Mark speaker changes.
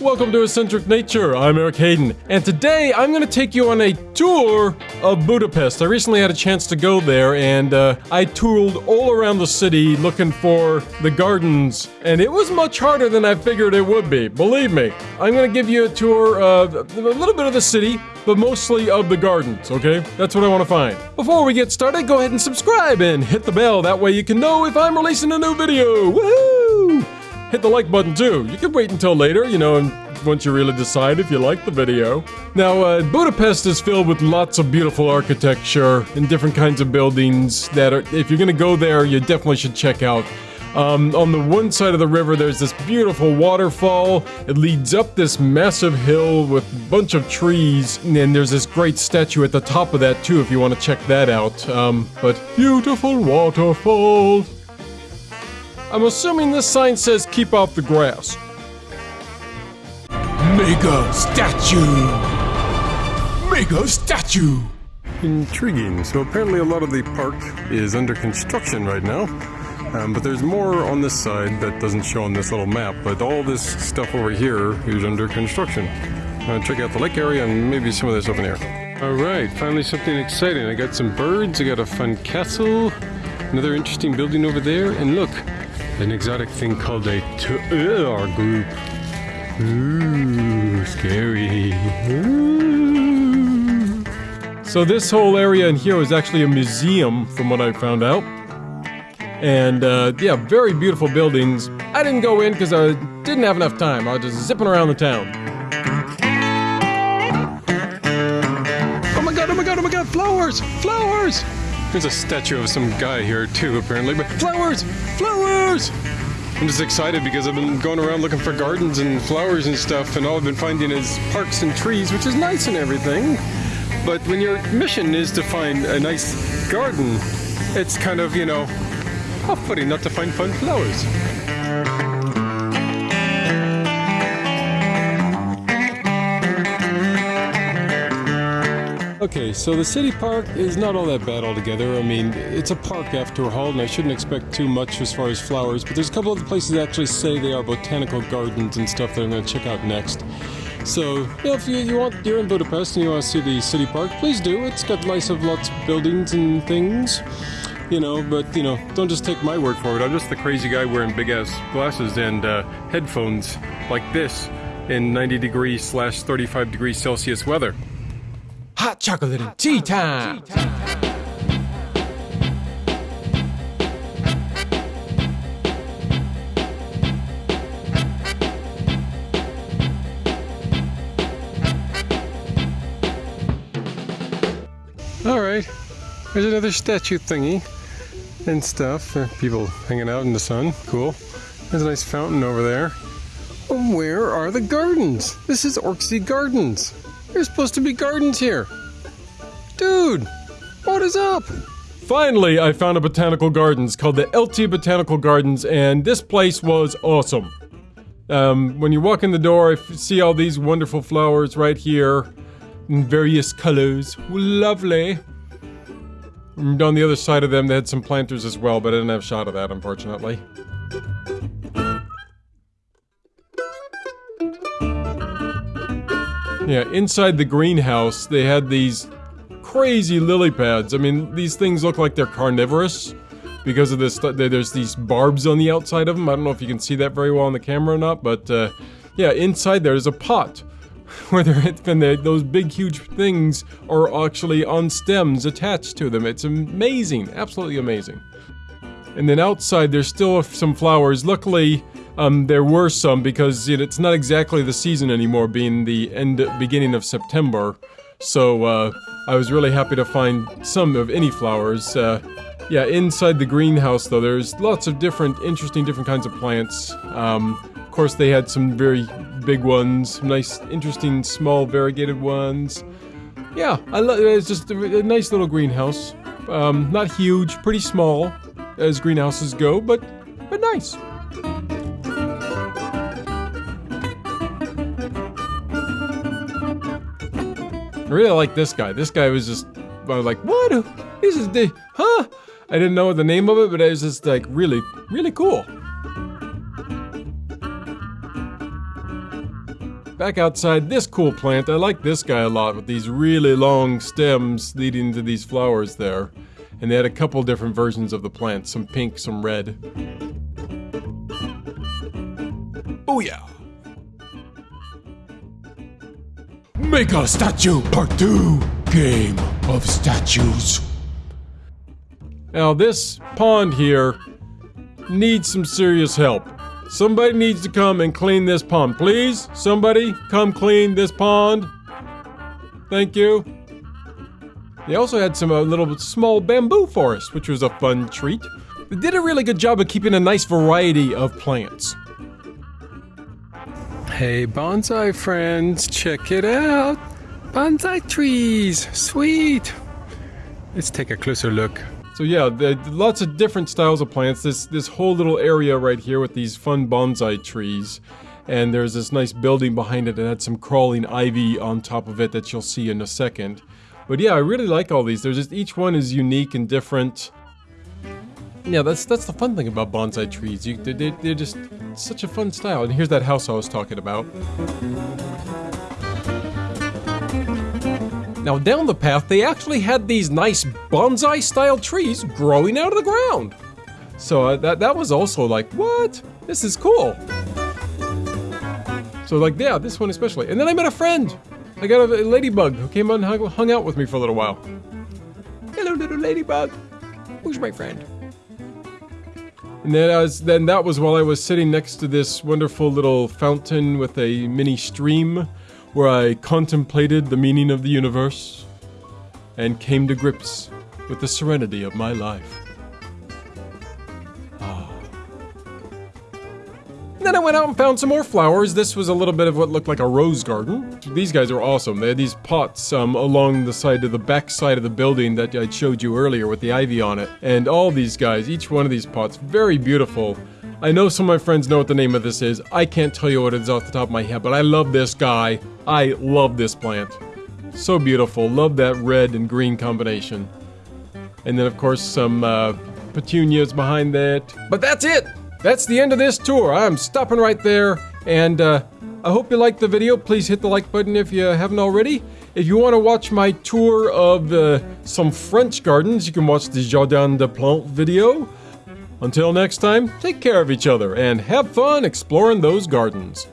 Speaker 1: Welcome to Eccentric Nature. I'm Eric Hayden, and today I'm going to take you on a tour of Budapest. I recently had a chance to go there, and uh, I toured all around the city looking for the gardens, and it was much harder than I figured it would be. Believe me, I'm going to give you a tour of a little bit of the city, but mostly of the gardens, okay? That's what I want to find. Before we get started, go ahead and subscribe and hit the bell. That way you can know if I'm releasing a new video. Woohoo! Hit the like button too. You can wait until later, you know, and once you really decide if you like the video. Now, uh, Budapest is filled with lots of beautiful architecture and different kinds of buildings that are, if you're gonna go there, you definitely should check out. Um, on the one side of the river, there's this beautiful waterfall. It leads up this massive hill with a bunch of trees, and there's this great statue at the top of that too, if you want to check that out. Um, but beautiful waterfall. I'm assuming this sign says keep off the grass.
Speaker 2: Mega statue! Mega statue!
Speaker 1: Intriguing. So apparently a lot of the park is under construction right now. Um, but there's more on this side that doesn't show on this little map, but all this stuff over here is under construction. Uh, check out the lake area and maybe some of this over here. Alright, finally something exciting. I got some birds, I got a fun castle, another interesting building over there, and look, an exotic thing called a tour group. Ooh, scary. Ooh. So this whole area in here is actually a museum, from what I found out. And uh, yeah, very beautiful buildings. I didn't go in because I didn't have enough time. I was just zipping around the town. Oh my god, oh my god, oh my god, flowers! Flowers! There's a statue of some guy here too, apparently, but flowers! Flowers! I'm just excited because I've been going around looking for gardens and flowers and stuff, and all I've been finding is parks and trees, which is nice and everything. But when your mission is to find a nice garden, it's kind of, you know, off-putting not to find fun flowers. Okay, so the city park is not all that bad altogether. I mean, it's a park after all, and I shouldn't expect too much as far as flowers, but there's a couple of places that actually say they are botanical gardens and stuff that I'm going to check out next. So, you know, if you, you want, you're in Budapest and you want to see the city park, please do. It's got nice of lots of buildings and things, you know, but, you know, don't just take my word for it. I'm just the crazy guy wearing big-ass glasses and uh, headphones like this in 90 degrees slash 35 degrees Celsius weather.
Speaker 2: Hot chocolate and tea time!
Speaker 1: Alright, there's another statue thingy and stuff. Uh, people hanging out in the sun. Cool. There's a nice fountain over there. Oh, where are the gardens? This is Orczy Gardens. There's supposed to be gardens here. Dude, what is up? Finally, I found a botanical gardens called the LT Botanical Gardens, and this place was awesome. Um, when you walk in the door, I see all these wonderful flowers right here in various colors. Lovely. And on the other side of them, they had some planters as well, but I didn't have a shot of that, unfortunately. Yeah, inside the greenhouse, they had these crazy lily pads. I mean, these things look like they're carnivorous because of this. There's these barbs on the outside of them. I don't know if you can see that very well on the camera or not, but uh, yeah, inside there's a pot where those big, huge things are actually on stems attached to them. It's amazing, absolutely amazing. And then outside, there's still some flowers. Luckily, um, there were some because it's not exactly the season anymore, being the end, beginning of September. So uh, I was really happy to find some of any flowers. Uh, yeah, inside the greenhouse though, there's lots of different, interesting, different kinds of plants. Um, of course, they had some very big ones, some nice, interesting, small, variegated ones. Yeah, I love. It's just a, a nice little greenhouse. Um, not huge, pretty small, as greenhouses go, but but nice. I really like this guy. This guy was just, I was like, what? This is the, huh? I didn't know the name of it, but it was just like really, really cool. back outside this cool plant. I like this guy a lot with these really long stems leading to these flowers there. And they had a couple different versions of the plant, some pink, some red.
Speaker 2: Oh yeah. Mega Statue Part 2 Game of Statues.
Speaker 1: Now this pond here needs some serious help. Somebody needs to come and clean this pond. Please, somebody come clean this pond. Thank you. They also had some uh, little small bamboo forest, which was a fun treat. They did a really good job of keeping a nice variety of plants.
Speaker 3: Hey, bonsai friends, check it out. Bonsai trees, sweet. Let's take a closer look.
Speaker 1: So yeah, the, lots of different styles of plants. This this whole little area right here with these fun bonsai trees. And there's this nice building behind it that had some crawling ivy on top of it that you'll see in a second. But yeah, I really like all these. There's just each one is unique and different. Yeah, that's that's the fun thing about bonsai trees. You, they're, they're just such a fun style. And here's that house I was talking about. Now down the path, they actually had these nice bonsai-style trees growing out of the ground. So uh, that that was also like, what? This is cool. So like, yeah, this one especially. And then I met a friend. I got a, ladybug who came on hung, hung out with me for a little while. Hello, little ladybug. Who's my friend? And then, then that was while I was sitting next to this wonderful little fountain with a mini stream where I contemplated the meaning of the universe and came to grips with the serenity of my life. Then I went out and found some more flowers. This was a little bit of what looked like a rose garden. These guys are awesome. They had these pots um, along the side of the back side of the building that I showed you earlier with the ivy on it. And all these guys, each one of these pots, very beautiful. I know some of my friends know what the name of this is. I can't tell you what it is off the top of my head, but I love this guy. I love this plant. So beautiful. Love that red and green combination. And then, of course, some uh, petunias behind that. But that's it! That's the end of this tour. I'm stopping right there. And uh, I hope you liked the video. Please hit the like button if you haven't already. If you want to watch my tour of uh, some French gardens, you can watch the Jardin des Plantes video. Until next time, take care of each other and have fun exploring those gardens.